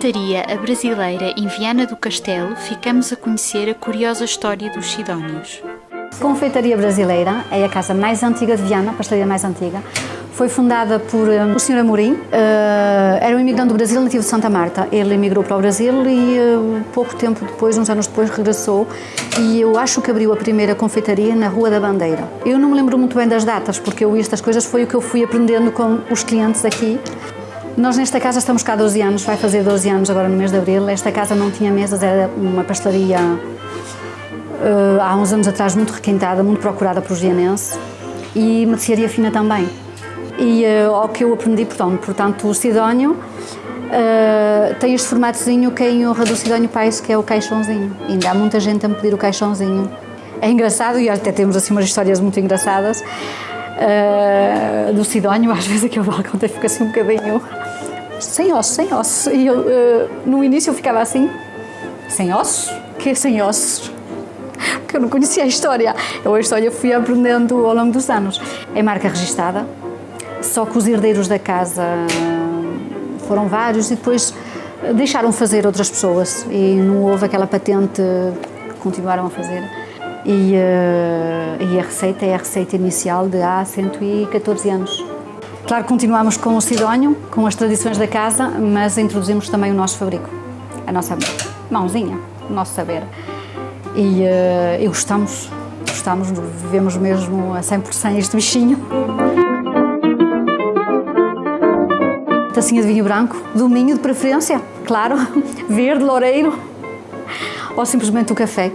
confeitaria A Brasileira em Viana do Castelo, ficamos a conhecer a curiosa história dos Sidónios. Confeitaria Brasileira é a casa mais antiga de Viana, a pastelaria mais antiga. Foi fundada por um, o Sr. Amorim, uh, era um imigrante do Brasil, nativo de Santa Marta. Ele emigrou para o Brasil e uh, pouco tempo depois, uns anos depois, regressou e eu acho que abriu a primeira confeitaria na Rua da Bandeira. Eu não me lembro muito bem das datas, porque eu estas coisas foi o que eu fui aprendendo com os clientes aqui. Nós nesta casa estamos cá há 12 anos, vai fazer 12 anos agora no mês de Abril. Esta casa não tinha mesas, era uma pastelaria uh, há uns anos atrás muito requintada, muito procurada por vianense e mercearia fina também. E uh, ao que eu aprendi, portanto, portanto o Sidónio uh, tem este formatozinho que é em honra do Sidónio Pais, que é o caixãozinho. E ainda há muita gente a me pedir o caixãozinho. É engraçado e até temos assim umas histórias muito engraçadas uh, do Sidónio, às vezes aquele balcão até fica assim um bocadinho sem osso, sem osso. E eu, no início eu ficava assim, sem osso? Que é sem ossos? Porque eu não conhecia a história. Eu a história fui aprendendo ao longo dos anos. É marca registada, só que os herdeiros da casa foram vários e depois deixaram fazer outras pessoas e não houve aquela patente que continuaram a fazer. E, uh, e, a receita é a receita inicial de há 114 anos. Claro continuamos com o Sidónio, com as tradições da casa, mas introduzimos também o nosso fabrico, a nossa mãozinha, o nosso saber. E, uh, e gostamos, gostamos, vivemos mesmo a 100% este bichinho. Tacinha de vinho branco, dominho de preferência, claro, verde, loureiro, ou simplesmente o café.